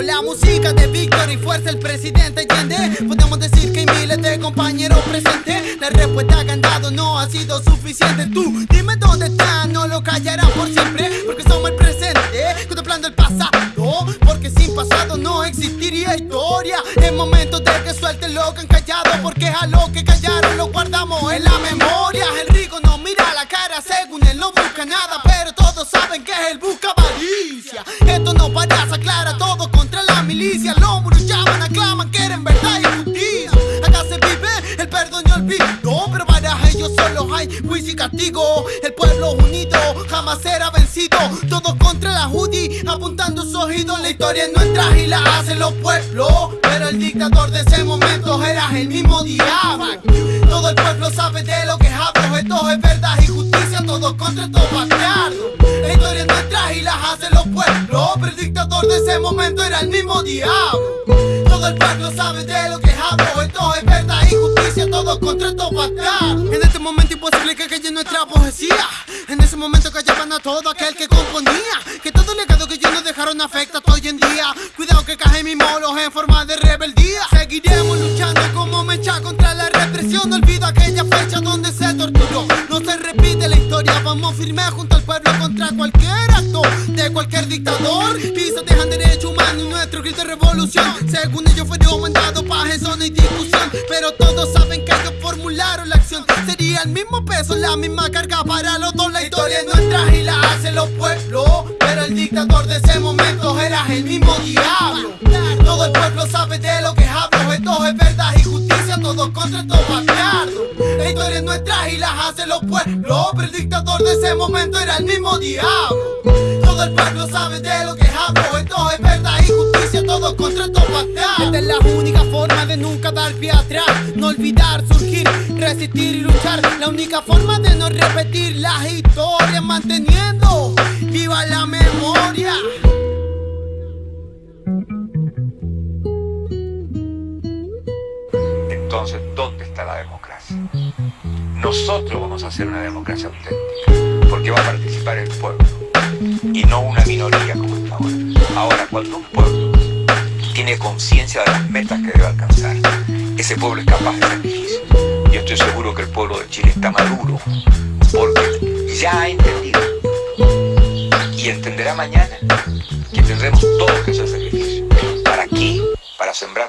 y fuerza el presidente Allende Podemos decir que hay miles de compañeros presentes. La respuesta que han dado no ha sido suficiente. Tú dime dónde están, no lo callarán por siempre. Porque somos el presente, contemplando el pasado. Porque sin pasado no existiría historia. Es momento de que suelten lo que han callado Porque a lo que callaron lo guardamos en la memoria. El rico no mira la cara según él no busca nada Pero milicia Los muros llaman, aclaman, quieren verdad y justicia Acá se vive el perdón y olvido Pero para ellos solo hay juicio y castigo. El pueblo unido jamás será vencido. Todos contra la Judi, apuntando sus oídos La historia es nuestra y la hacen los pueblos. Pero el dictador de ese momento era el mismo diablo Todo el pueblo sabe de lo que hablo. Esto es verdad y justicia, todos contra estos bastardos pueblos Pero el dictador de ese momento era el mismo diablo. Todo el pueblo sabe de lo que hablo. Esto es verdad y justicia, todos contra estos bastardos En este momento imposible que calle nuestra poesía. En ese momento callaban a todo aquel que componía. Que todo el legado que ellos nos dejaron afecta hasta hoy en día. Cuidado que cae mi molos en forma de rebeldía. Seguiremos luchando como mecha contra la represión. No olvido aquella fecha donde se torturó. No se repite la historia, vamos firmes junto al pueblo contra cualquier acto De cualquier dictador. Pisos dejan derecho humano y nuestro grito de revolución. Según ellos fueron mandados para eso no hay discusión Pero todos saben que ellos formularon la acción. Sería el mismo peso, la misma carga para los dos. La historia es nuestra y la hacen los pueblos Pero el dictador de ese momento era el mismo diablo. Todo el pueblo sabe de lo que hablo Esto es verdad y justicia, todos contra bastardos La historia es nuestra y la hacen los pueblos. Pero el dictador de ese momento era el mismo diablo. Todo el pueblo sabe de lo que hablo. Esto es verdad y justicia, todos contra estos Esta es la única forma de nunca dar pie atrás. No olvidar, surgir, resistir y luchar. La única forma de no repetir las historias Manteniendo Entonces, ¿dónde está la democracia? Nosotros vamos a hacer una democracia auténtica, porque va a participar el pueblo, y no una minoría como está ahora. Ahora, cuando un pueblo tiene conciencia de las metas que debe alcanzar, ese pueblo es capaz de sacrificio. Yo estoy seguro que el pueblo de Chile está maduro, porque ya ha entendido, y entenderá mañana que tendremos todos que hacer sacrificio. ¿Para qué? Para sembrar.